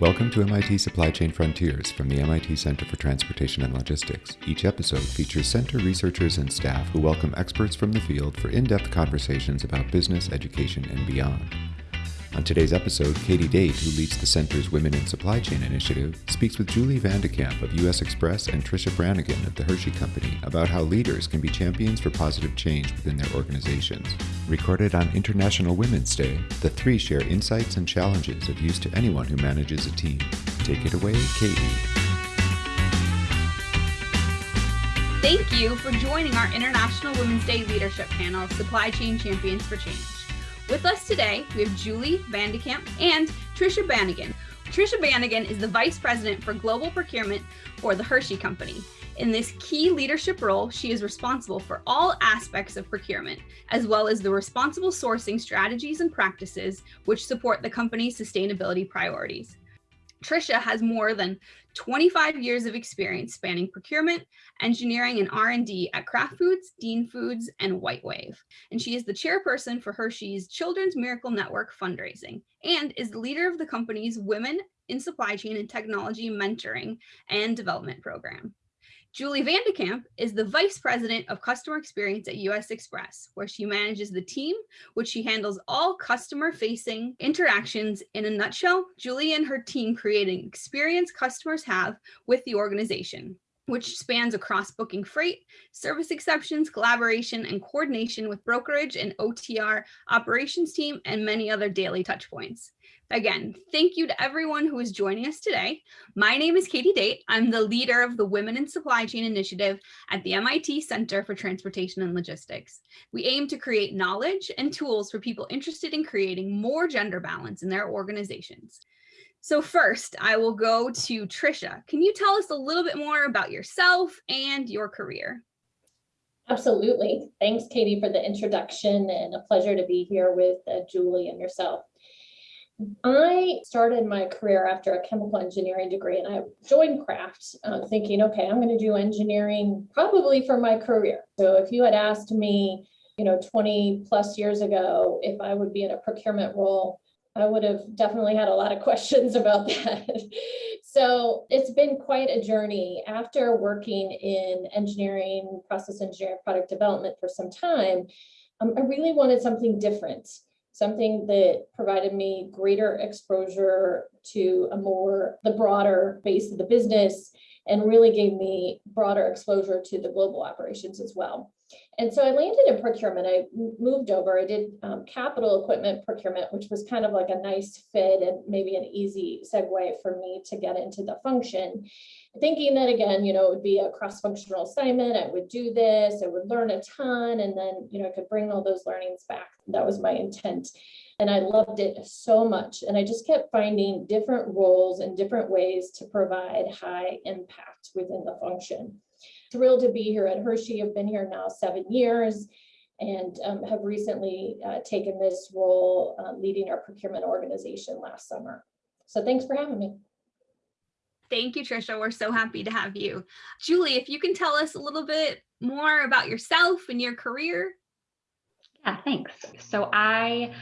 Welcome to MIT Supply Chain Frontiers from the MIT Center for Transportation and Logistics. Each episode features center researchers and staff who welcome experts from the field for in depth conversations about business, education, and beyond. On today's episode, Katie Date, who leads the center's Women in Supply Chain initiative, speaks with Julie Vandekamp of US Xpress and Tricia Bannigan of the Hershey Company about how leaders can be champions for positive change within their organizations. Recorded on International Women's Day, the three share insights and challenges of use to anyone who manages a team. Take it away, Katie. Thank you for joining our International Women's Day Leadership Panel, Supply Chain Champions for Change. With us today, we have Julie Vandekamp and Tricia Bannigan. Tricia Bannigan is the Vice President for Global Procurement for the Hershey Company. In this key leadership role, she is responsible for all aspects of procurement, as well as the responsible sourcing strategies and practices which support the company's sustainability priorities. Tricia has more than 25 years of experience spanning procurement, engineering, and R&D at Kraft Foods, Dean Foods, and White Wave. And she is the chairperson for Hershey's Children's Miracle Network fundraising and is the leader of the company's Women in Supply Chain and Technology Mentoring and Development Program. Julie Vandekamp is the Vice President of Customer Experience at US Xpress, where she manages the team, which she handles all customer-facing interactions. In a nutshell, Julie and her team create an experience customers have with the organization which spans across booking freight, service exceptions, collaboration, and coordination with brokerage and OTR operations team, and many other daily touchpoints. Again, thank you to everyone who is joining us today. My name is Katie Date. I'm the leader of the Women in Supply Chain Initiative at the MIT Center for Transportation and Logistics. We aim to create knowledge and tools for people interested in creating more gender balance in their organizations. So first, I will go to Trisha. Can you tell us a little bit more about yourself and your career? Absolutely. Thanks, Katie, for the introduction and a pleasure to be here with uh, Julie and yourself. I started my career after a chemical engineering degree and I joined Kraft uh, thinking, okay, I'm going to do engineering probably for my career. So if you had asked me, you know, 20 plus years ago, if I would be in a procurement role, I would have definitely had a lot of questions about that. so it's been quite a journey. After working in engineering, process engineering, product development for some time, um, I really wanted something different something that provided me greater exposure to a more the broader base of the business and really gave me broader exposure to the global operations as well. And so I landed in procurement. I moved over. I did um, capital equipment procurement, which was kind of like a nice fit and maybe an easy segue for me to get into the function. Thinking that again, you know, it would be a cross-functional assignment. I would do this, I would learn a ton, and then, you know, I could bring all those learnings back. That was my intent. And I loved it so much. And I just kept finding different roles and different ways to provide high impact within the function thrilled to be here at Hershey. I've been here now seven years and um, have recently uh, taken this role uh, leading our procurement organization last summer. So thanks for having me. Thank you, Tricia. We're so happy to have you. Julie, if you can tell us a little bit more about yourself and your career. Yeah, thanks. So I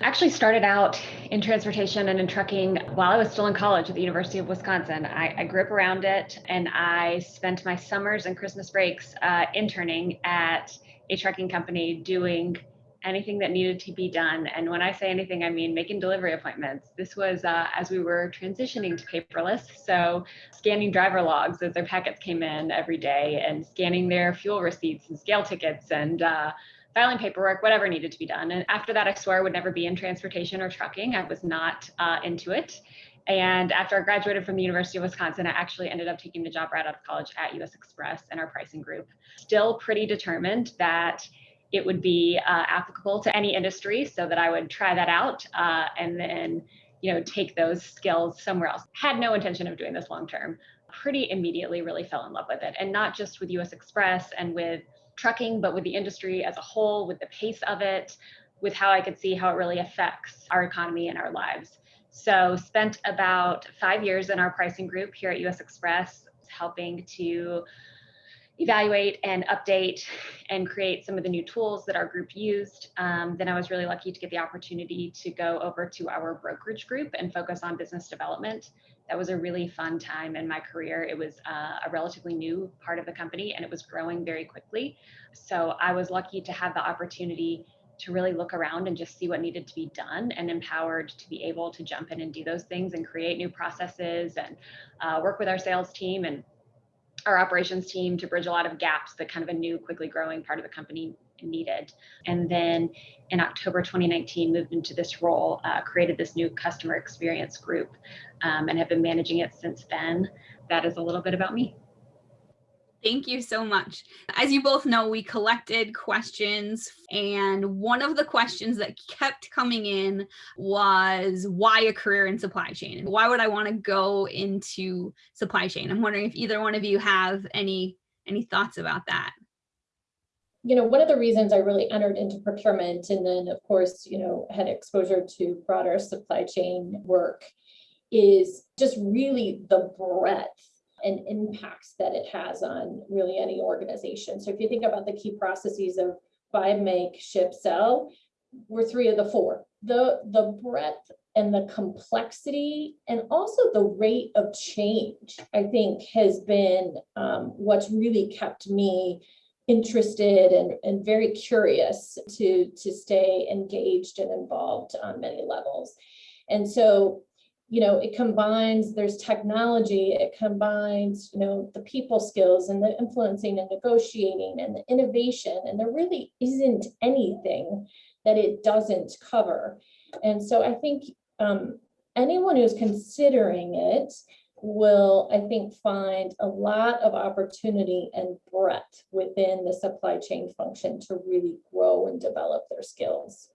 actually started out in transportation and in trucking while I was still in college at the University of Wisconsin. I, I grew up around it and I spent my summers and Christmas breaks uh, interning at a trucking company doing anything that needed to be done. And when I say anything, I mean making delivery appointments. This was uh, as we were transitioning to paperless. So scanning driver logs as their packets came in every day and scanning their fuel receipts and scale tickets and uh, filing paperwork, whatever needed to be done. And after that, I swore I would never be in transportation or trucking. I was not uh, into it. And after I graduated from the University of Wisconsin, I actually ended up taking the job right out of college at US Xpress in our pricing group. Still pretty determined that it would be uh, applicable to any industry so that I would try that out uh, and then you know take those skills somewhere else. Had no intention of doing this long term. Pretty immediately really fell in love with it and not just with US Xpress and with trucking, but with the industry as a whole, with the pace of it, with how I could see how it really affects our economy and our lives. So spent about five years in our pricing group here at US Xpress, helping to evaluate and update and create some of the new tools that our group used. Um, then I was really lucky to get the opportunity to go over to our brokerage group and focus on business development. That was a really fun time in my career. It was uh, a relatively new part of the company and it was growing very quickly. So I was lucky to have the opportunity to really look around and just see what needed to be done and empowered to be able to jump in and do those things and create new processes and uh, work with our sales team and our operations team to bridge a lot of gaps that kind of a new, quickly growing part of the company needed. And then in October 2019, moved into this role, uh, created this new customer experience group, um, and have been managing it since then. That is a little bit about me. Thank you so much. As you both know, we collected questions, and one of the questions that kept coming in was why a career in supply chain? Why would I want to go into supply chain? I'm wondering if either one of you have any any thoughts about that. You know, one of the reasons I really entered into procurement and then of course, you know, had exposure to broader supply chain work is just really the breadth and impacts that it has on really any organization. So if you think about the key processes of buy, make, ship, sell, we're three of the four. The, the breadth and the complexity and also the rate of change, I think has been um, what's really kept me interested and, and very curious to, to stay engaged and involved on many levels. And so you know, it combines, there's technology, it combines, you know, the people skills and the influencing and negotiating and the innovation, and there really isn't anything that it doesn't cover. And so I think um, anyone who's considering it will, I think, find a lot of opportunity and breadth within the supply chain function to really grow and develop their skills.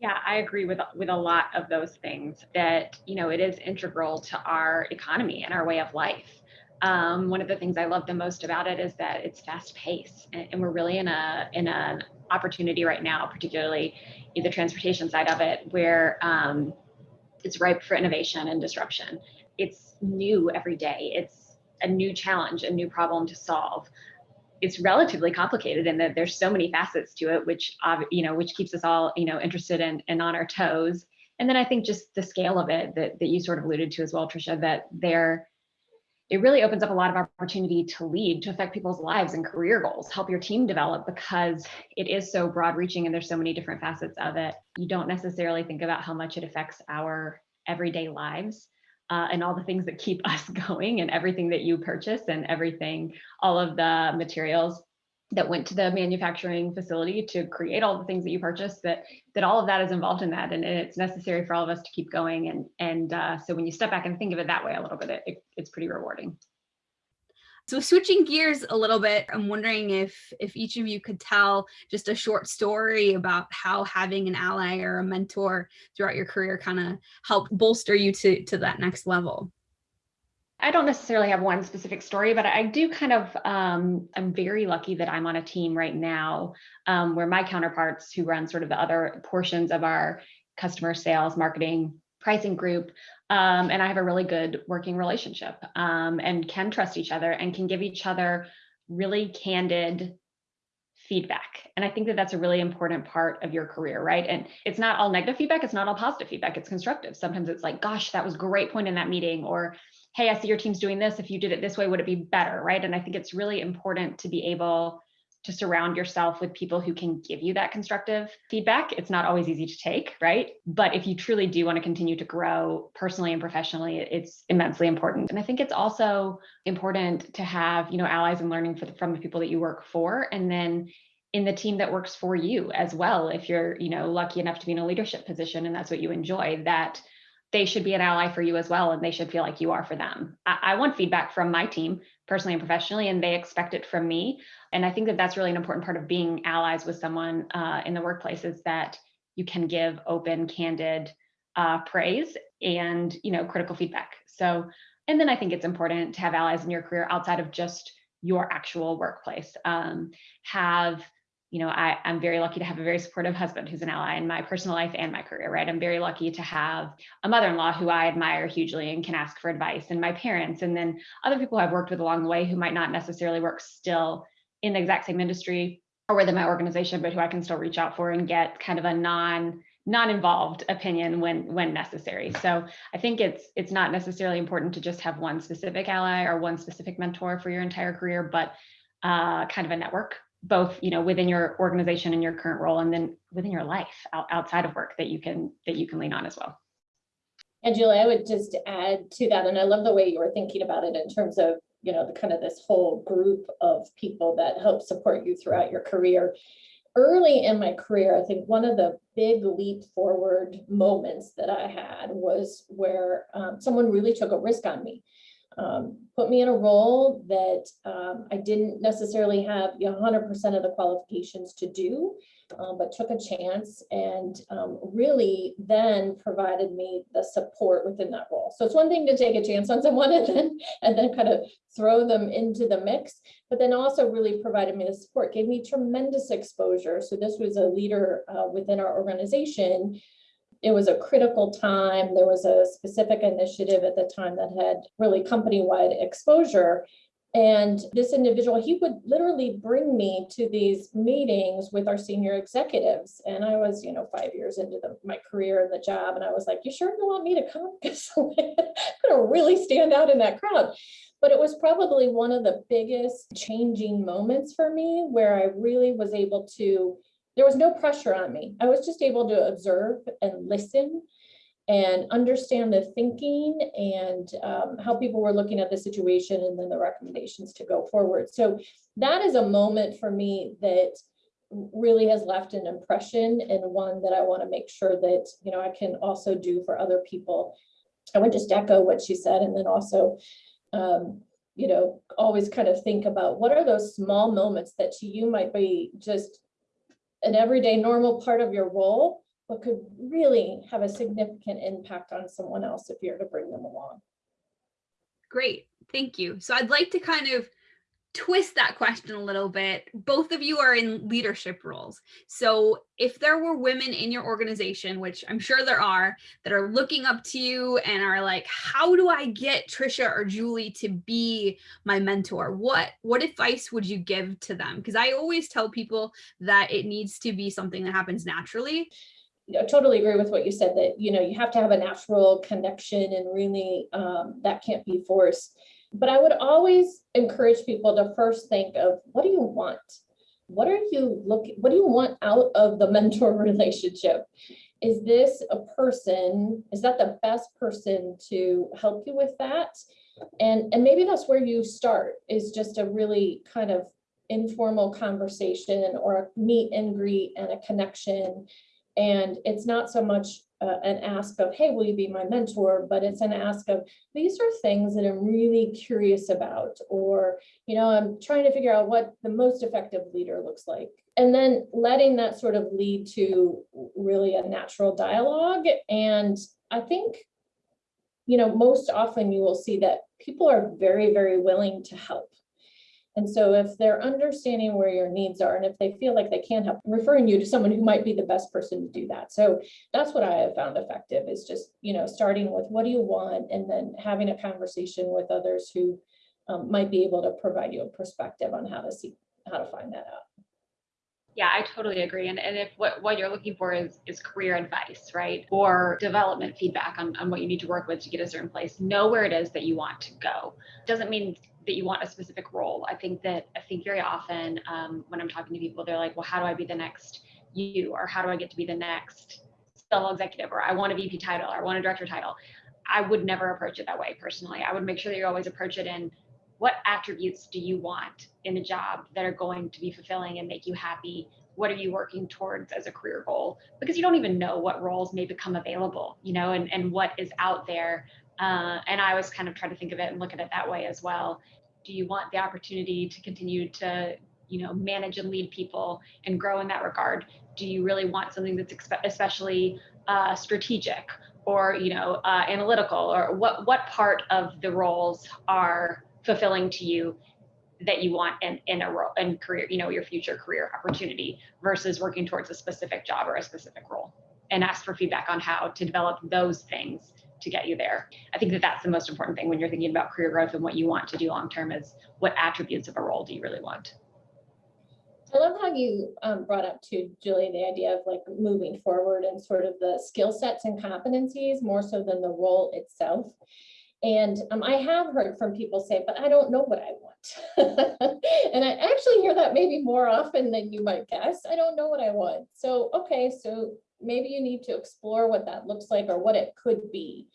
Yeah, I agree with with a lot of those things that, you know, it is integral to our economy and our way of life. Um, one of the things I love the most about it is that it's fast paced and, and, we're really in a in an opportunity right now, particularly in the transportation side of it, where um, it's ripe for innovation and disruption. It's new every day. It's a new challenge, a new problem to solve it's relatively complicated in that there's so many facets to it, which you know, which keeps us all you know interested in and on our toes. And then I think just the scale of it that that you sort of alluded to as well, Trisha, that there it really opens up a lot of opportunity to lead, to affect people's lives and career goals, help your team develop because it is so broad reaching and there's so many different facets of it. You don't necessarily think about how much it affects our everyday lives uh, and all the things that keep us going and everything that you purchase and everything, all of the materials that went to the manufacturing facility to create all the things that you purchased that that all of that is involved in that and, and it's necessary for all of us to keep going and and uh, so when you step back and think of it that way a little bit it, it's pretty rewarding so switching gears a little bit, I'm wondering if if each of you could tell just a short story about how having an ally or a mentor throughout your career kind of helped bolster you to, to that next level. I don't necessarily have one specific story, but I do kind of, um, I'm very lucky that I'm on a team right now um, where my counterparts who run sort of the other portions of our customer sales, marketing, pricing group um, and I have a really good working relationship um, and can trust each other and can give each other really candid feedback. And I think that that's a really important part of your career, right? And it's not all negative feedback, it's not all positive feedback, it's constructive. Sometimes it's like, gosh, that was great point in that meeting, or hey, I see your team's doing this. If you did it this way, would it be better, right? And I think it's really important to be able to surround yourself with people who can give you that constructive feedback. It's not always easy to take, right? But if you truly do want to continue to grow personally and professionally, it's immensely important. And I think it's also important to have, you know, allies and learning the, from the people that you work for and then in the team that works for you as well if you're, you know, lucky enough to be in a leadership position and that's what you enjoy that they should be an ally for you as well and they should feel like you are for them I, I, want feedback from my team personally and professionally and they expect it from me. And i think that that's really an important part of being allies with someone uh, in the workplace is that you can give open candid uh, praise and you know critical feedback. So and then i think it's important to have allies in your career outside of just your actual workplace. Um, have you know, I, I'm very lucky to have a very supportive husband who's an ally in my personal life and my career, right? I'm very lucky to have a mother-in-law who I admire hugely and can ask for advice, and my parents, and then other people I've worked with along the way who might not necessarily work still in the exact same industry or within my organization, but who I can still reach out for and get kind of a non non-involved opinion when when necessary. So I think it's it's not necessarily important to just have one specific ally or one specific mentor for your entire career, but uh, kind of a network both you know within your organization and your current role and then within your life out, outside of work that you can that you can lean on as well. And julie i would just add to that and i love the way you were thinking about it in terms of you know the kind of this whole group of people that help support you throughout your career. Early in my career i think one of the big leap forward moments that i had was where um, someone really took a risk on me um, put me in a role that um, I didn't necessarily have 100% of the qualifications to do, um, but took a chance and um, really then provided me the support within that role. So it's one thing to take a chance on someone and then, and then kind of throw them into the mix, but then also really provided me the support, gave me tremendous exposure. So this was a leader uh, within our organization it was a critical time. There was a specific initiative at the time that had really company-wide exposure. And this individual, he would literally bring me to these meetings with our senior executives. And I was, you know, five years into the, my career in the job. And I was like, you sure you want me to come? Because I'm going to really stand out in that crowd. But it was probably one of the biggest changing moments for me where I really was able to there was no pressure on me. I was just able to observe and listen and understand the thinking and um, how people were looking at the situation and then the recommendations to go forward. So that is a moment for me that really has left an impression and one that I want to make sure that, you know, I can also do for other people. I would just echo what she said and then also, um, you know, always kind of think about what are those small moments that to you might be just an everyday normal part of your role, but could really have a significant impact on someone else if you're to bring them along. Great, thank you. So I'd like to kind of twist that question a little bit. Both of you are in leadership roles. So if there were women in your organization, which I'm sure there are, that are looking up to you and are like, how do I get Trisha or Julie to be my mentor? What, what advice would you give to them? Because I always tell people that it needs to be something that happens naturally. I totally agree with what you said that, you know, you have to have a natural connection and really um, that can't be forced but I would always encourage people to first think of what do you want? What are you looking, what do you want out of the mentor relationship? Is this a person, is that the best person to help you with that? And, and maybe that's where you start is just a really kind of informal conversation or a meet and greet and a connection. And it's not so much uh, an ask of, hey, will you be my mentor? But it's an ask of, these are things that I'm really curious about, or, you know, I'm trying to figure out what the most effective leader looks like. And then letting that sort of lead to really a natural dialogue. And I think, you know, most often you will see that people are very, very willing to help. And so if they're understanding where your needs are and if they feel like they can't help, referring you to someone who might be the best person to do that. So that's what I have found effective is just, you know, starting with what do you want and then having a conversation with others who um, might be able to provide you a perspective on how to see, how to find that out. Yeah, I totally agree. And, and if what, what you're looking for is, is career advice, right? Or development feedback on, on what you need to work with to get a certain place, know where it is that you want to go. Doesn't mean that you want a specific role. I think that I think very often um, when I'm talking to people, they're like, well, how do I be the next you? Or how do I get to be the next level executive? Or I want a VP title, or I want a director title. I would never approach it that way personally. I would make sure that you always approach it in what attributes do you want in a job that are going to be fulfilling and make you happy? What are you working towards as a career goal? Because you don't even know what roles may become available, you know, and, and what is out there uh, and I always kind of try to think of it and look at it that way as well. Do you want the opportunity to continue to, you know, manage and lead people and grow in that regard? Do you really want something that's especially uh, strategic or, you know, uh, analytical or what, what part of the roles are fulfilling to you? that you want in, in a role and career, you know, your future career opportunity versus working towards a specific job or a specific role and ask for feedback on how to develop those things to get you there. I think that that's the most important thing when you're thinking about career growth and what you want to do long term is what attributes of a role do you really want? I love how you um, brought up to Julie the idea of like moving forward and sort of the skill sets and competencies more so than the role itself. And um, I have heard from people say, but I don't know what I want. and I actually hear that maybe more often than you might guess. I don't know what I want. So, okay, so maybe you need to explore what that looks like or what it could be.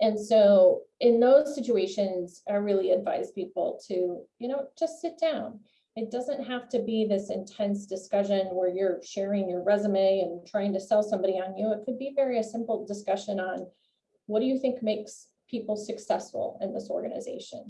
And so in those situations, I really advise people to, you know, just sit down. It doesn't have to be this intense discussion where you're sharing your resume and trying to sell somebody on you. It could be very a simple discussion on what do you think makes people successful in this organization?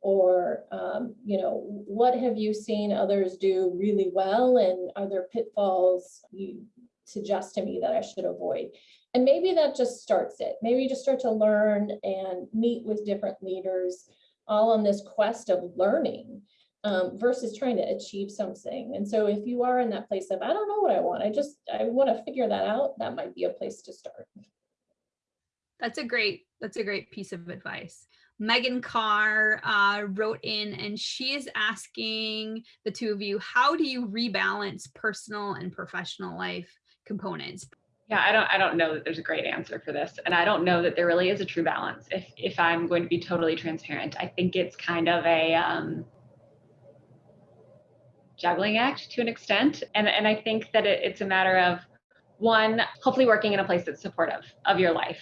Or, um, you know, what have you seen others do really well and are there pitfalls you suggest to me that I should avoid? And maybe that just starts it. Maybe you just start to learn and meet with different leaders all on this quest of learning um, versus trying to achieve something. And so if you are in that place of, I don't know what I want, I just, I want to figure that out, that might be a place to start. That's a great, that's a great piece of advice. Megan Carr uh, wrote in and she is asking the two of you, how do you rebalance personal and professional life components? Yeah, I don't I don't know that there's a great answer for this. And I don't know that there really is a true balance. If if I'm going to be totally transparent, I think it's kind of a um, juggling act to an extent. And and I think that it, it's a matter of one, hopefully working in a place that's supportive of your life.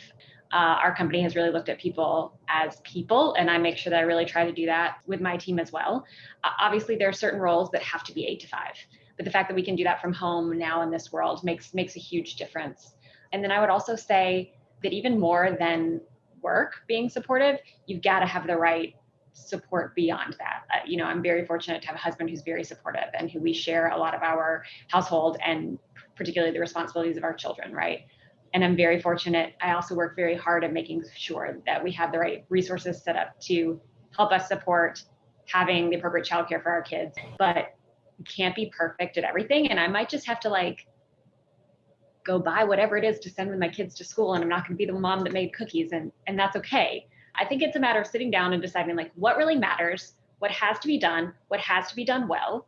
Uh, our company has really looked at people as people, and I make sure that I really try to do that with my team as well. Uh, obviously, there are certain roles that have to be eight to five but the fact that we can do that from home now in this world makes makes a huge difference. And then i would also say that even more than work being supportive you've got to have the right support beyond that. Uh, you know i'm very fortunate to have a husband who's very supportive and who we share a lot of our household and particularly the responsibilities of our children right? And i'm very fortunate. I also work very hard at making sure that we have the right resources set up to help us support having the appropriate childcare for our kids. But can't be perfect at everything and i might just have to like go buy whatever it is to send my kids to school and i'm not going to be the mom that made cookies and and that's okay. I think it's a matter of sitting down and deciding like what really matters what has to be done what has to be done well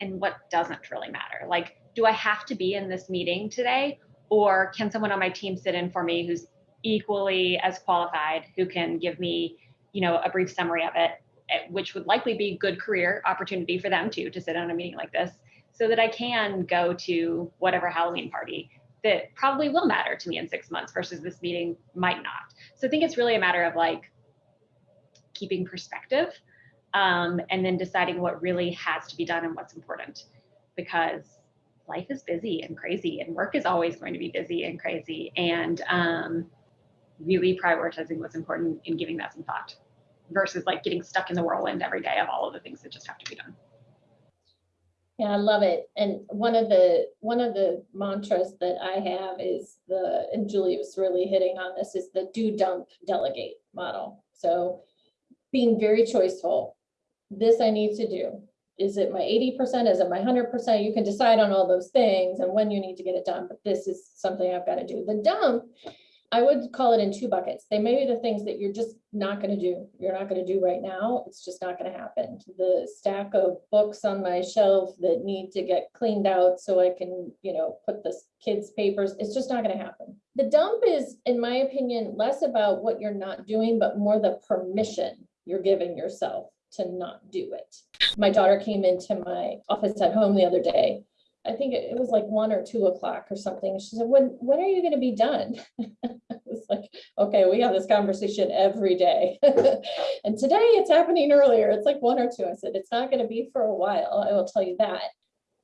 and what doesn't really matter. Like do i have to be in this meeting today or can someone on my team sit in for me who's equally as qualified who can give me you know a brief summary of it which would likely be good career opportunity for them too to sit on a meeting like this so that I can go to whatever Halloween party that probably will matter to me in six months versus this meeting might not. So I think it's really a matter of like keeping perspective um, and then deciding what really has to be done and what's important because life is busy and crazy and work is always going to be busy and crazy and um, really prioritizing what's important and giving that some thought versus like getting stuck in the whirlwind every day of all of the things that just have to be done. Yeah, I love it. And one of the one of the mantras that I have is the and Julie was really hitting on this is the do dump delegate model. So being very choiceful. This I need to do. Is it my 80%? Is it my 100%? You can decide on all those things and when you need to get it done, but this is something I've got to do. The dump I would call it in two buckets. They may be the things that you're just not going to do. You're not going to do right now. It's just not going to happen. The stack of books on my shelf that need to get cleaned out so I can, you know, put the kids' papers, it's just not going to happen. The dump is, in my opinion, less about what you're not doing, but more the permission you're giving yourself to not do it. My daughter came into my office at home the other day I think it, was like one or two o'clock or something. She said, when, when are you going to be done? I was like, okay, we have this conversation every day. and today it's happening earlier. It's like one or two. I said, it's not going to be for a while. I will tell you that.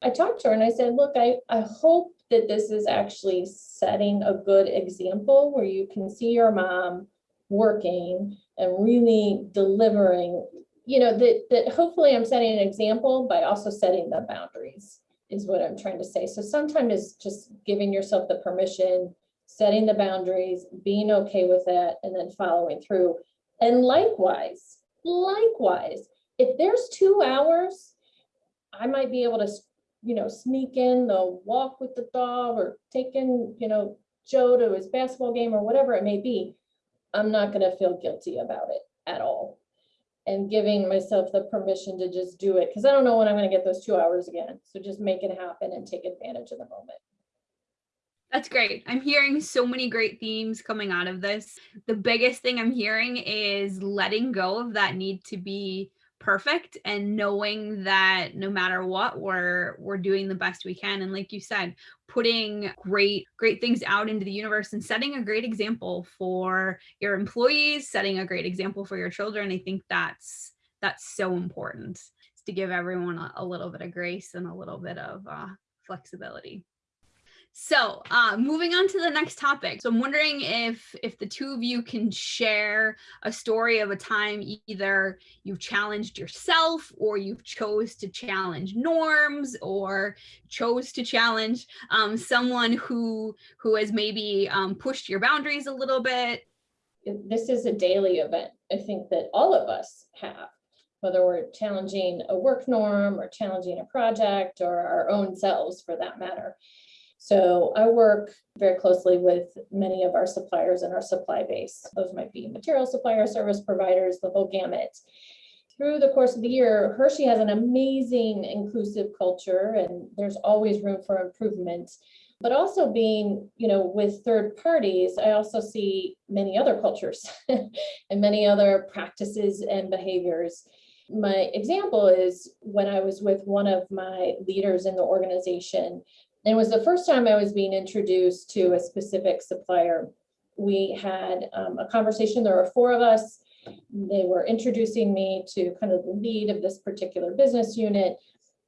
I talked to her and I said, look, I, I hope that this is actually setting a good example where you can see your mom working and really delivering, you know, that, that hopefully I'm setting an example by also setting the boundaries is what I'm trying to say. So sometimes it's just giving yourself the permission, setting the boundaries, being okay with that, and then following through. And likewise, likewise, if there's two hours, I might be able to, you know, sneak in the walk with the dog or taking, you know, Joe to his basketball game or whatever it may be. I'm not gonna feel guilty about it at all. And giving myself the permission to just do it, because I don't know when I'm gonna get those two hours again. So just make it happen and take advantage of the moment. That's great. I'm hearing so many great themes coming out of this. The biggest thing I'm hearing is letting go of that need to be perfect and knowing that no matter what we're we're doing the best we can. And like you said putting great great things out into the universe and setting a great example for your employees setting a great example for your children i think that's that's so important to give everyone a, a little bit of grace and a little bit of uh, flexibility so uh, moving on to the next topic. So I'm wondering if if the two of you can share a story of a time either you've challenged yourself or you've chose to challenge norms or chose to challenge um, someone who who has maybe um, pushed your boundaries a little bit. This is a daily event. I think that all of us have, whether we're challenging a work norm or challenging a project or our own selves for that matter. So I work very closely with many of our suppliers in our supply base. Those might be material suppliers, service providers, the whole gamut. Through the course of the year, Hershey has an amazing inclusive culture and there's always room for improvement. But also being, you know, with third parties, I also see many other cultures and many other practices and behaviors. My example is when I was with one of my leaders in the organization, and it was the first time I was being introduced to a specific supplier. We had um, a conversation, there were four of us. They were introducing me to kind of the lead of this particular business unit.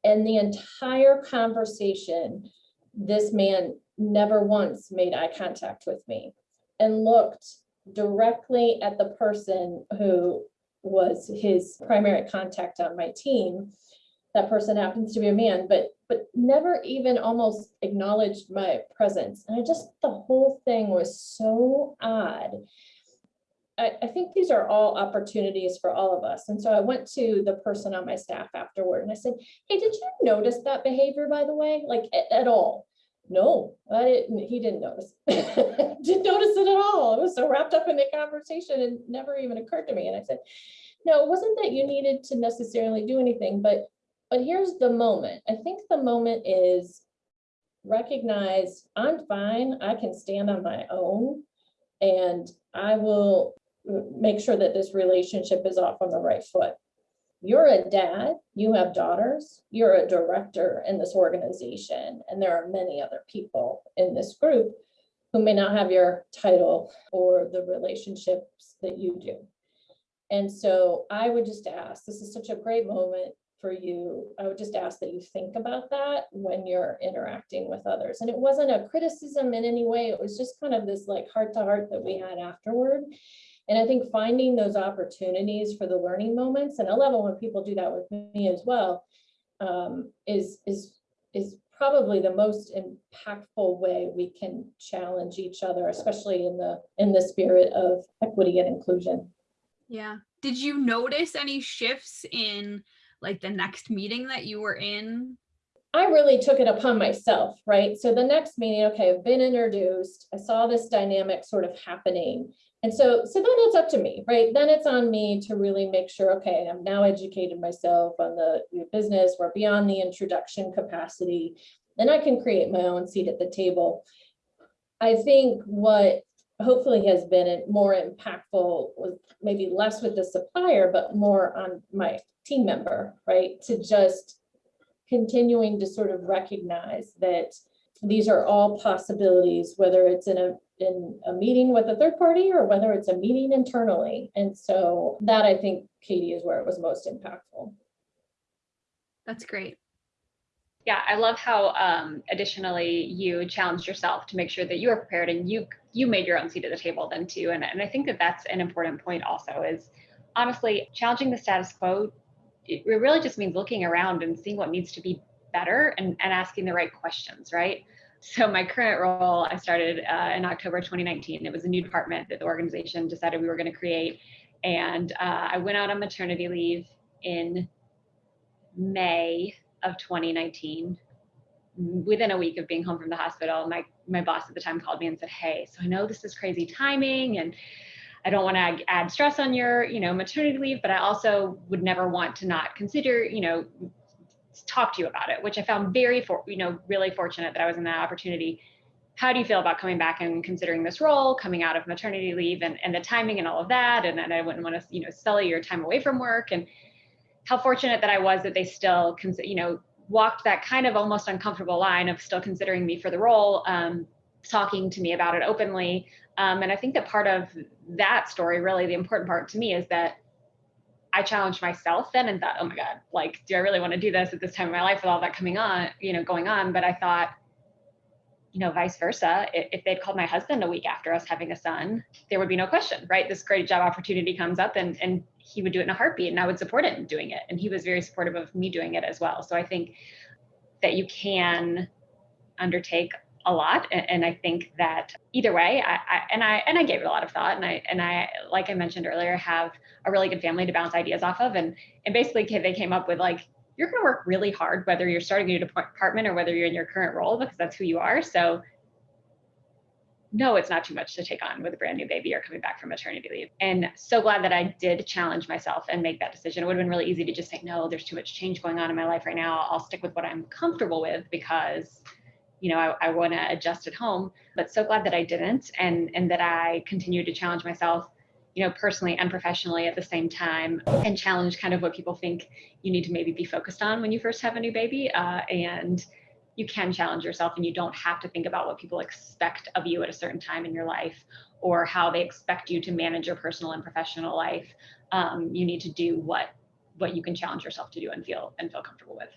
And the entire conversation, this man never once made eye contact with me and looked directly at the person who was his primary contact on my team. That person happens to be a man, but but never even almost acknowledged my presence. And I just, the whole thing was so odd. I, I, think these are all opportunities for all of us. And so I went to the person on my staff afterward and I said, hey, did you notice that behavior, by the way, like at, at all? No, I didn't, he didn't notice. didn't notice it at all. I was so wrapped up in the conversation and never even occurred to me. And I said, no, it wasn't that you needed to necessarily do anything, but but here's the moment. I think the moment is recognize I'm fine. I can stand on my own and I will make sure that this relationship is off on the right foot. You're a dad, you have daughters, you're a director in this organization, and there are many other people in this group who may not have your title or the relationships that you do. And so I would just ask, this is such a great moment for you, I would just ask that you think about that when you're interacting with others. And it wasn't a criticism in any way. It was just kind of this like heart to heart that we had afterward. And I think finding those opportunities for the learning moments, and I love it when people do that with me as well, um, is, is, is probably the most impactful way we can challenge each other, especially in the in the spirit of equity and inclusion. Yeah. Did you notice any shifts in like the next meeting that you were in? I really took it upon myself, right? So the next meeting, okay, I've been introduced. I saw this dynamic sort of happening. And so, so then it's up to me, right? Then it's on me to really make sure, okay, I'm now educated myself on the business. We're beyond the introduction capacity. Then I can create my own seat at the table. I think what hopefully has been more impactful with maybe less with the supplier, but more on my team member, right? To just continuing to sort of recognize that these are all possibilities, whether it's in a in a meeting with a third party or whether it's a meeting internally. And so that I think, Katie, is where it was most impactful. That's great. Yeah, I love how um, additionally you challenged yourself to make sure that you were prepared and you you made your own seat at the table then too. And, and I think that that's an important point also is honestly challenging the status quo it really just means looking around and seeing what needs to be better and, and asking the right questions, right? So my current role, I started uh, in October 2019. It was a new department that the organization decided we were going to create. And uh, I went out on maternity leave in May of 2019. Within a week of being home from the hospital, my my boss at the time called me and said, "Hey, so I know this is crazy timing and I don't want to add stress on your, you know, maternity leave, but I also would never want to not consider, you know, talk to you about it, which I found very, for, you know, really fortunate that I was in that opportunity. How do you feel about coming back and considering this role, coming out of maternity leave and, and the timing and all of that? And then I wouldn't want to, you know, sell your time away from work and how fortunate that I was that they still, you know, walked that kind of almost uncomfortable line of still considering me for the role, um, talking to me about it openly. Um, and I think that part of that story, really the important part to me is that I challenged myself then and thought, oh my God, like, do I really want to do this at this time of my life with all that coming on, you know, going on? But I thought, you know, vice versa, if they'd called my husband a week after us having a son, there would be no question, right? This great job opportunity comes up and, and he would do it in a heartbeat and I would support him doing it. And he was very supportive of me doing it as well. So I think that you can undertake a lot and, i think that either way I, I, and i and i gave it a lot of thought and i and i like i mentioned earlier have a really good family to bounce ideas off of and and basically they came up with like you're going to work really hard whether you're starting a new department or whether you're in your current role because that's who you are so no, it's not too much to take on with a brand new baby or coming back from maternity leave. And so glad that I did challenge myself and make that decision. It would have been really easy to just say, no, there's too much change going on in my life right now. I'll stick with what I'm comfortable with because you know, I, I want to adjust at home, but so glad that I didn't and, and that I continued to challenge myself, you know, personally and professionally at the same time and challenge kind of what people think you need to maybe be focused on when you first have a new baby. Uh, and you can challenge yourself and you don't have to think about what people expect of you at a certain time in your life or how they expect you to manage your personal and professional life. Um, you need to do what what you can challenge yourself to do and feel and feel comfortable with.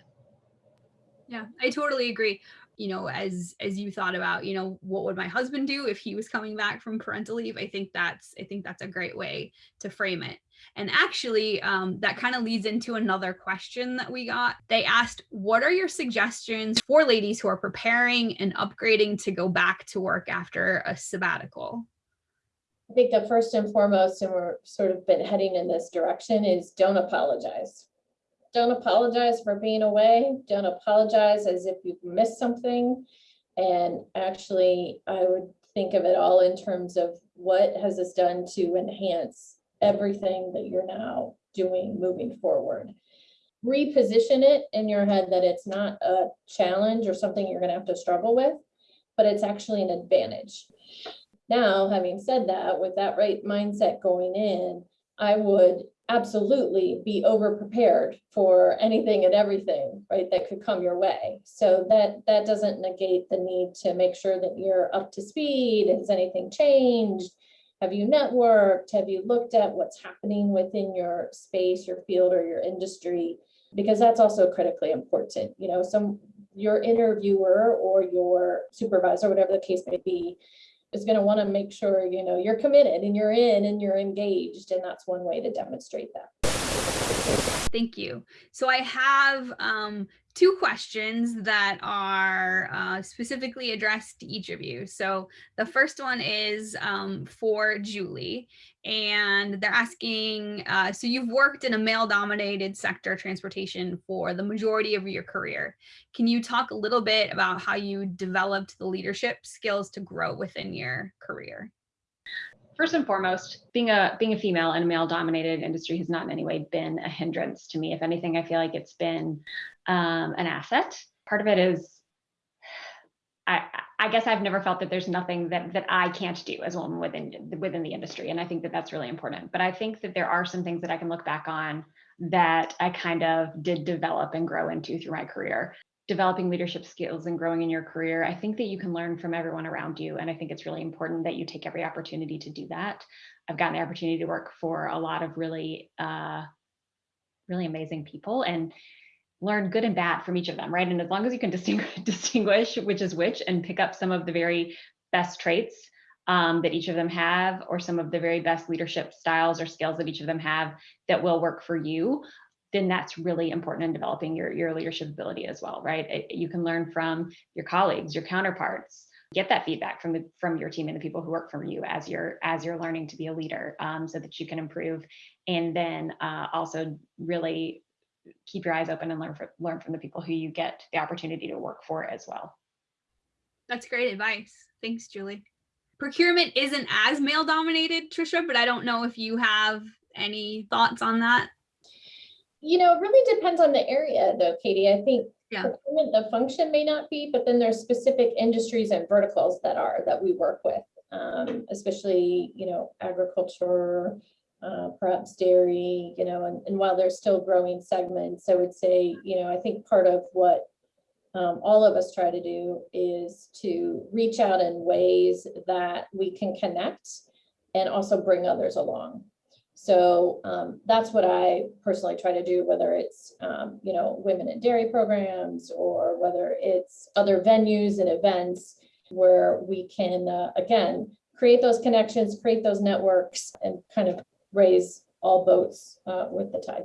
Yeah, I totally agree you know as as you thought about you know what would my husband do if he was coming back from parental leave? I think that's i think that's a great way to frame it. And actually um, that kind of leads into another question that we got. They asked what are your suggestions for ladies who are preparing and upgrading to go back to work after a sabbatical? I think the first and foremost and we're sort of been heading in this direction is don't apologize don't apologize for being away. Don't apologize as if you've missed something. And actually, I would think of it all in terms of what has this done to enhance everything that you're now doing moving forward. Reposition it in your head that it's not a challenge or something you're going to have to struggle with, but it's actually an advantage. Now, having said that, with that right mindset going in, I would absolutely be over prepared for anything and everything right that could come your way. So that that doesn't negate the need to make sure that you're up to speed. Has anything changed? Have you networked? Have you looked at what's happening within your space your field or your industry? Because that's also critically important you know some your interviewer or your supervisor whatever the case may be is going to want to make sure you know you're committed and you're in and you're engaged and that's one way to demonstrate that. Thank you. So i have um, two questions that are uh, specifically addressed to each of you. So the first one is um, for Julie, and they're asking, uh, so you've worked in a male dominated sector transportation for the majority of your career. Can you talk a little bit about how you developed the leadership skills to grow within your career? first and foremost, being a being a female in a male dominated industry has not in any way been a hindrance to me. If anything, I feel like it's been um, an asset. Part of it is, I, I guess I've never felt that there's nothing that that I can't do as a woman within within the industry, and I think that that's really important. But I think that there are some things that I can look back on that I kind of did develop and grow into through my career. Developing leadership skills and growing in your career, I think that you can learn from everyone around you. And I think it's really important that you take every opportunity to do that. I've gotten the opportunity to work for a lot of really, uh, really amazing people. And learn good and bad from each of them, right? And as long as you can distinguish, distinguish which is which and pick up some of the very best traits um, that each of them have, or some of the very best leadership styles or skills that each of them have that will work for you, then that's really important in developing your, your leadership ability as well, right? It, you can learn from your colleagues, your counterparts, get that feedback from the from your team and the people who work for you as you're as you're learning to be a leader um, so that you can improve and then uh, also really keep your eyes open and learn from learn from the people who you get the opportunity to work for as well that's great advice thanks julie procurement isn't as male dominated trisha but i don't know if you have any thoughts on that you know, it really depends on the area though, Katie. I think Yeah. procurement, the function may not be, but then there's specific industries and verticals that are, that we work with. Um, especially, you know, agriculture, uh, perhaps dairy, you know, and, and while they're still growing segments, I would say, you know, I think part of what um, all of us try to do is to reach out in ways that we can connect and also bring others along. So um, that's what I personally try to do, whether it's, um, you know, women in dairy programs or whether it's other venues and events where we can, uh, again, create those connections, create those networks and kind of raise all boats uh, with the tide.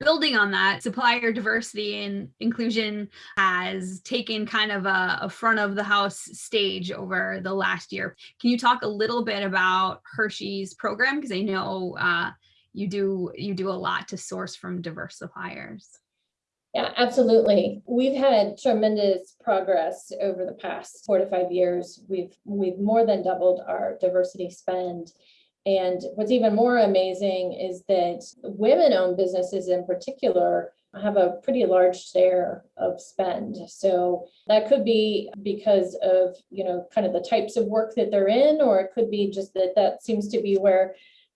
Building on that, supplier diversity and inclusion has taken kind of a, a front of the house stage over the last year. Can you talk a little bit about Hershey's program? Because I know uh, you do you do a lot to source from diverse suppliers. Yeah, absolutely. We've had tremendous progress over the past four to five years. We've we've more than doubled our diversity spend. And what's even more amazing is that women-owned businesses in particular have a pretty large share of spend. So that could be because of, you know, kind of the types of work that they're in, or it could be just that that seems to be where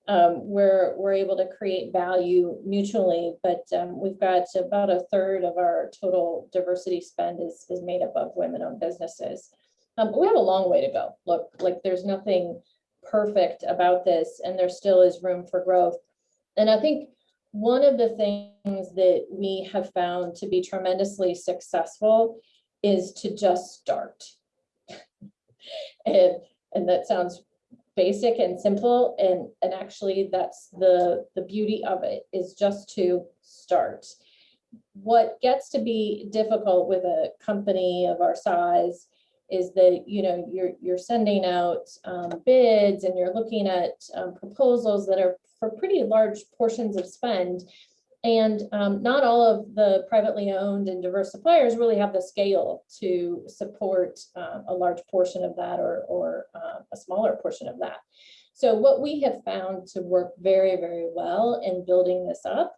um, we're, we're able to create value mutually, but um, we've got about a third of our total diversity spend is, is made up of women-owned businesses. Um, we have a long way to go. Look, like there's nothing perfect about this and there still is room for growth. And I think one of the things that we have found to be tremendously successful is to just start. and, and that sounds basic and simple and, and actually that's the, the beauty of it is just to start. What gets to be difficult with a company of our size is that you know you're you're sending out um, bids and you're looking at um, proposals that are for pretty large portions of spend and um, not all of the privately owned and diverse suppliers really have the scale to support uh, a large portion of that or, or uh, a smaller portion of that. So what we have found to work very, very well in building this up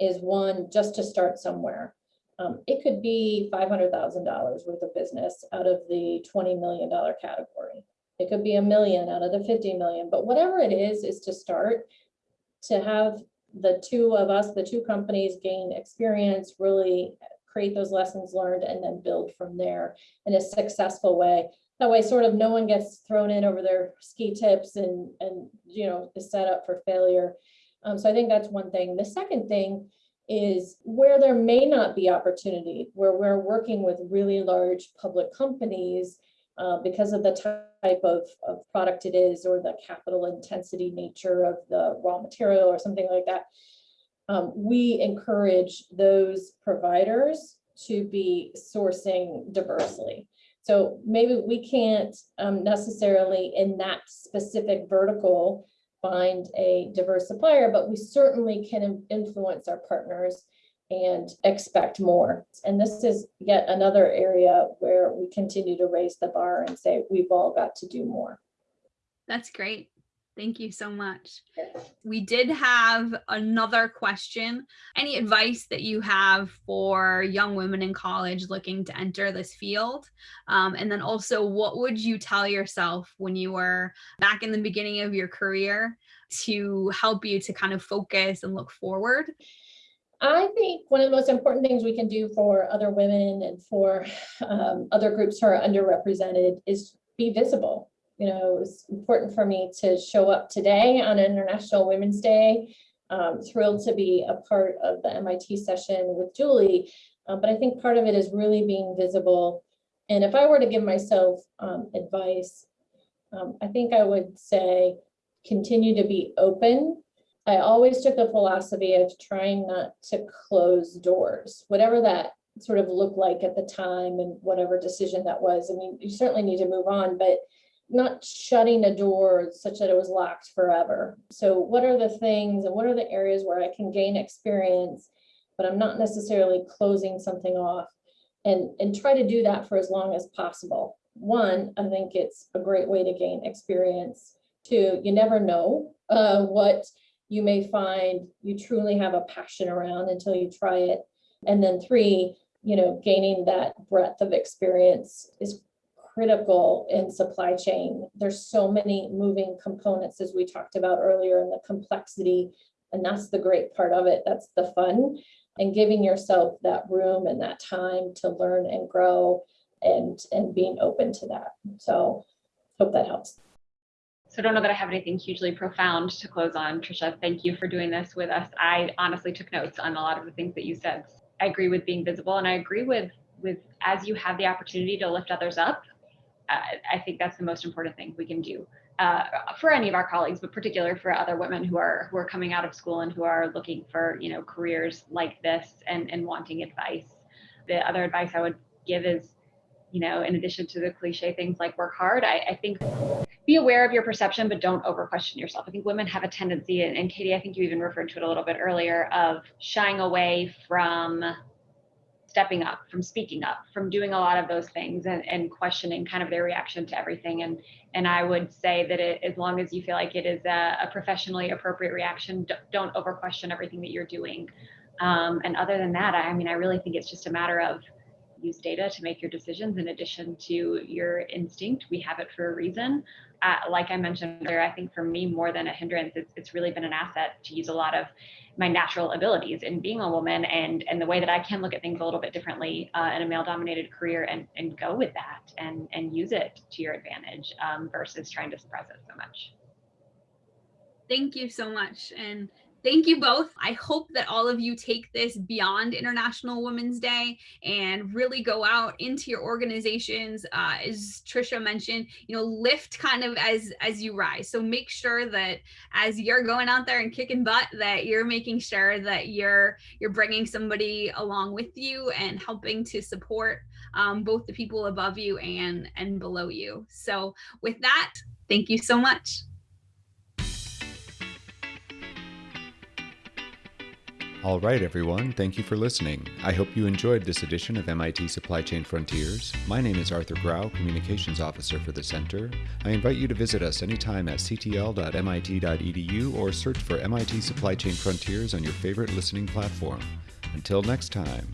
is one, just to start somewhere. Um, it could be $500,000 worth of business out of the $20 million category. It could be a million out of the 50 million, but whatever it is, is to start to have the two of us, the two companies gain experience, really create those lessons learned and then build from there in a successful way. That way sort of no one gets thrown in over their ski tips and, and you know, is set up for failure. Um, so I think that's one thing. The second thing is where there may not be opportunity, where we're working with really large public companies uh, because of the type of, of product it is or the capital intensity nature of the raw material or something like that. Um, we encourage those providers to be sourcing diversely. So maybe we can't um, necessarily in that specific vertical find a diverse supplier, but we certainly can influence our partners and expect more. And this is yet another area where we continue to raise the bar and say we've all got to do more. That's great. Thank you so much. We did have another question. Any advice that you have for young women in college looking to enter this field? Um, and then also, what would you tell yourself when you were back in the beginning of your career to help you to kind of focus and look forward? I think one of the most important things we can do for other women and for um, other groups who are underrepresented is be visible. You know, it's important for me to show up today on International Women's Day. Um, thrilled to be a part of the MIT session with Julie, uh, but I think part of it is really being visible. And if I were to give myself um, advice, um, I think I would say continue to be open I always took the philosophy of trying not to close doors, whatever that sort of looked like at the time and whatever decision that was. I mean, you certainly need to move on, but not shutting a door such that it was locked forever. So what are the things and what are the areas where I can gain experience, but I'm not necessarily closing something off and, and try to do that for as long as possible. One, I think it's a great way to gain experience. Two, you never know uh, what you may find you truly have a passion around until you try it. And then three, you know, gaining that breadth of experience is critical in supply chain. There's so many moving components as we talked about earlier and the complexity. And that's the great part of it. That's the fun and giving yourself that room and that time to learn and grow and, and being open to that. So hope that helps. So I don't know that I have anything hugely profound to close on. Trisha, thank you for doing this with us. I honestly took notes on a lot of the things that you said. I agree with being visible and I agree with with as you have the opportunity to lift others up, I think that's the most important thing we can do uh, for any of our colleagues, but particularly for other women who are who are coming out of school and who are looking for you know careers like this and and wanting advice. The other advice I would give is, you know, in addition to the cliche things like work hard, I, I think be aware of your perception, but don't over question yourself. I think women have a tendency, and Katie, I think you even referred to it a little bit earlier, of shying away from stepping up, from speaking up, from doing a lot of those things and, and questioning kind of their reaction to everything. And and I would say that it, as long as you feel like it is a, a professionally appropriate reaction, don't over question everything that you're doing. Um, and other than that, I mean, I really think it's just a matter of use data to make your decisions in addition to your instinct. We have it for a reason. Uh, like I mentioned earlier, I think for me, more than a hindrance, it's, it's really been an asset to use a lot of my natural abilities in being a woman and and the way that I can look at things a little bit differently uh, in a male dominated career and and go with that and and use it to your advantage um, versus trying to suppress it so much. Thank you so much. And thank you both. I hope that all of you take this beyond International Women's Day and really go out into your organizations. Uh, as Trisha mentioned, you know, lift kind of as as you rise. So make sure that as you're going out there and kicking butt, that you're making sure that you're you're bringing somebody along with you and helping to support um, both the people above you and and below you. So with that, thank you so much. All right, everyone, thank you for listening. I hope you enjoyed this edition of MIT Supply Chain Frontiers. My name is Arthur Grau, Communications Officer for the Center. I invite you to visit us anytime at ctl.mit.edu or search for MIT Supply Chain Frontiers on your favorite listening platform. Until next time.